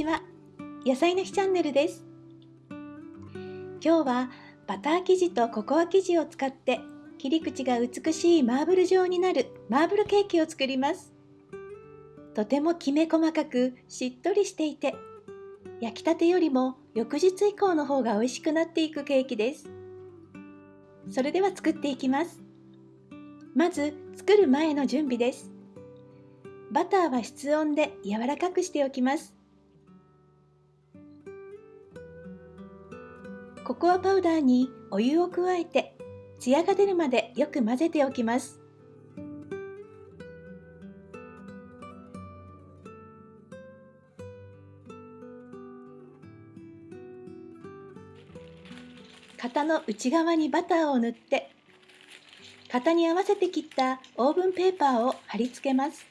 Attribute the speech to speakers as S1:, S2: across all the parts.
S1: ちは。野菜の日チャンネルです。今日はバター生地とココア生地を使って切り口が美しいマーブル状になるマーブルケーキを作ります。とてもきめ細かくしっとりしていて焼きたてよりも翌日以降の方が美味しくなっていくケーキです。それでは作っていきます。まず作る前の準備です。バターは室温で柔らかくしておきます。ココアパウダーにお湯を加えてツヤが出るまでよく混ぜておきます。型の内側にバターを塗って型に合わせて切ったオーブンペーパーを貼り付けます。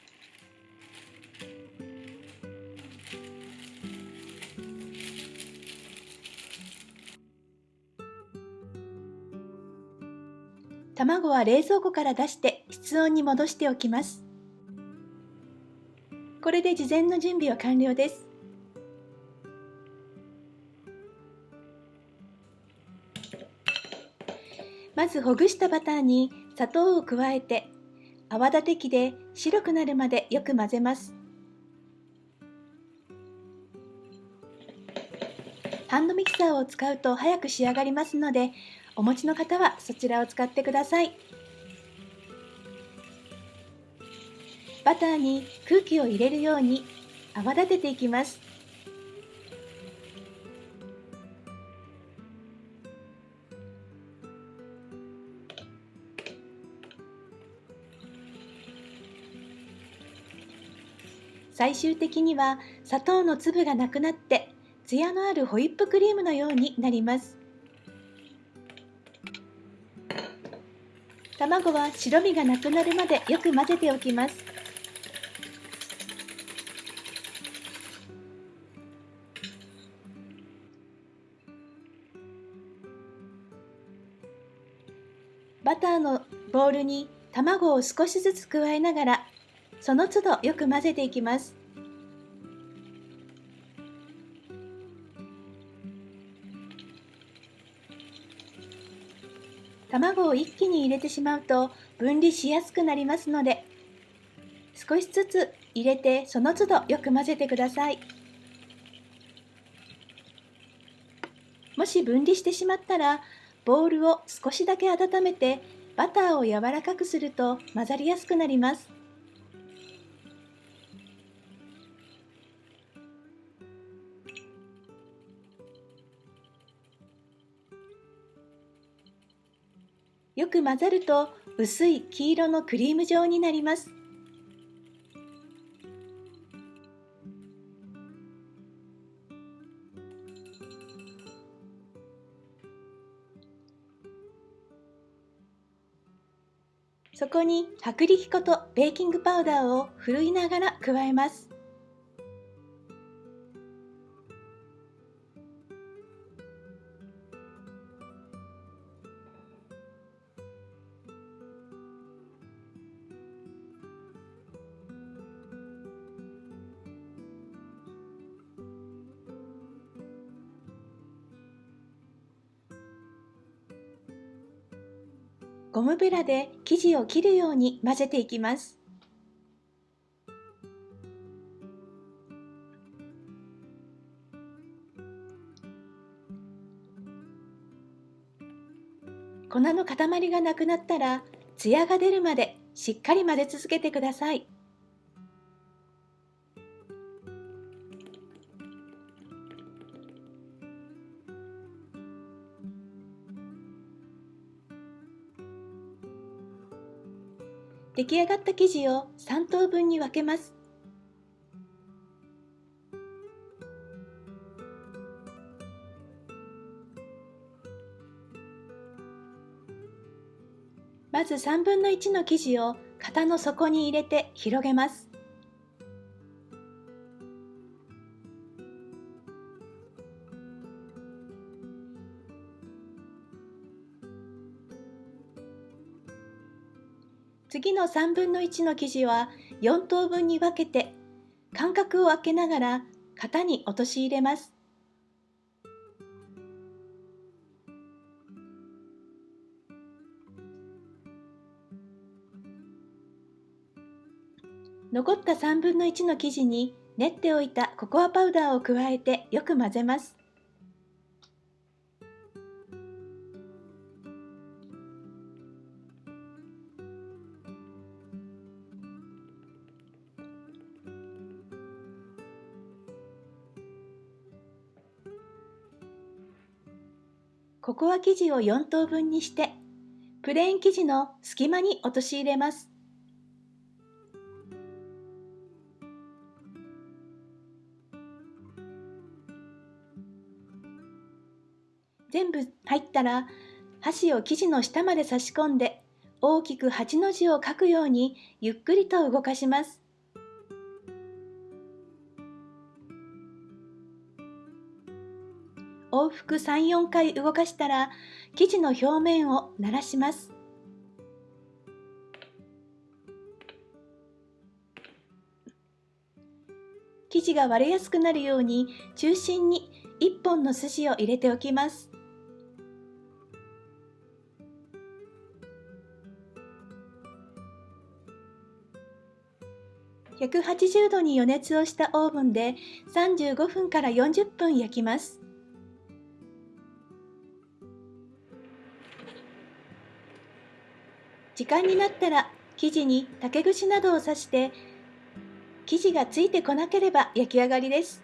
S1: 卵は冷蔵庫から出して室温に戻しておきます。これで事前の準備は完了です。まずほぐしたバターに砂糖を加えて泡立て器で白くなるまでよく混ぜます。ハンドミキサーを使うと早く仕上がりますのでお持ちの方はそちらを使ってください。バターに空気を入れるように泡立てていきます。最終的には砂糖の粒がなくなってツヤのあるホイップクリームのようになります。卵は白身がなくなるまでよく混ぜておきます。バターのボウルに卵を少しずつ加えながらその都度よく混ぜていきます。卵を一気に入れてしまうと分離しやすくなりますので少しずつ入れてその都度よく混ぜてください。もし分離してしまったらボウルを少しだけ温めてバターを柔らかくすると混ざりやすくなります。よく混ざると薄い黄色のクリーム状になります。そこに薄力粉とベーキングパウダーをふるいながら加えます。ゴムベラで生地を切るように混ぜていきます。粉の塊がなくなったらツヤが出るまでしっかり混ぜ続けてください。出来上がった生地を3等分に分けます。まず3分の1の生地を型の底に入れて広げます。次の3分の1の生地は4等分に分けて間隔を空けながら型に落とし入れます。残った3分の1の生地に練っておいたココアパウダーを加えてよく混ぜます。ココア生地を4等分にしてプレーン生地の隙間に落とし入れます全部入ったら箸を生地の下まで差し込んで大きく8の字を書くようにゆっくりと動かします。往復3、4回動かしたら生地の表面をならします。生地が割れやすくなるように中心に1本の筋を入れておきます。180度に予熱をしたオーブンで35分から40分焼きます。時間になったら生地に竹串などを刺して生地がついてこなければ焼き上がりです。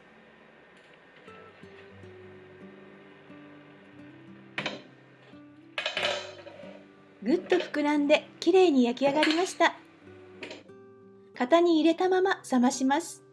S1: ぐっと膨らんできれいに焼き上がりました。型に入れたまま冷まします。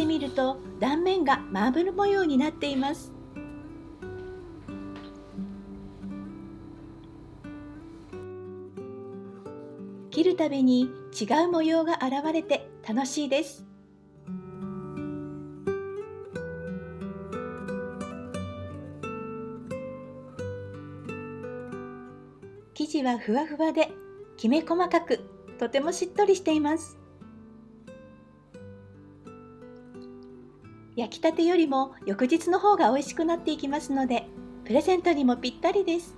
S1: 切ってみると断面がマーブル模様になっています。切るたびに違う模様が現れて楽しいです。生地はふわふわできめ細かくとてもしっとりしています。焼きたてよりも翌日の方が美味しくなっていきますのでプレゼントにもぴったりです。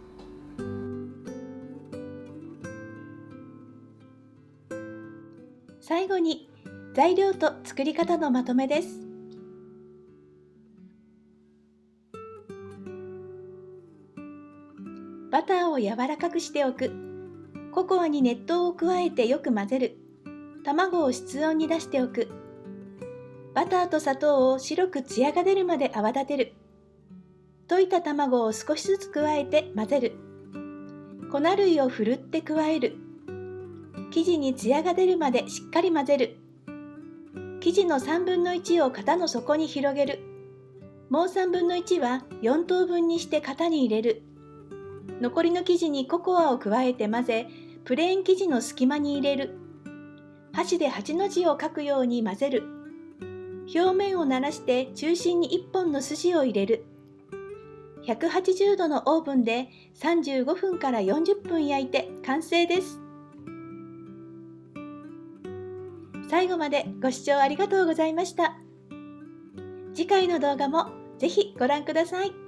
S1: 最後に材料と作り方のまとめです。バターを柔らかくしておく。ココアに熱湯を加えてよく混ぜる。卵を室温に出しておく。バターと砂糖を白くツヤが出るまで泡立てる。溶いた卵を少しずつ加えて混ぜる。粉類をふるって加える。生地にツヤが出るまでしっかり混ぜる。生地の3分の1を型の底に広げる。もう3分の1は4等分にして型に入れる。残りの生地にココアを加えて混ぜプレーン生地の隙間に入れる。箸で8の字を書くように混ぜる。表面をならして中心に1本の筋を入れる。180度のオーブンで35分から40分焼いて完成です。最後までご視聴ありがとうございました。次回の動画もぜひご覧ください。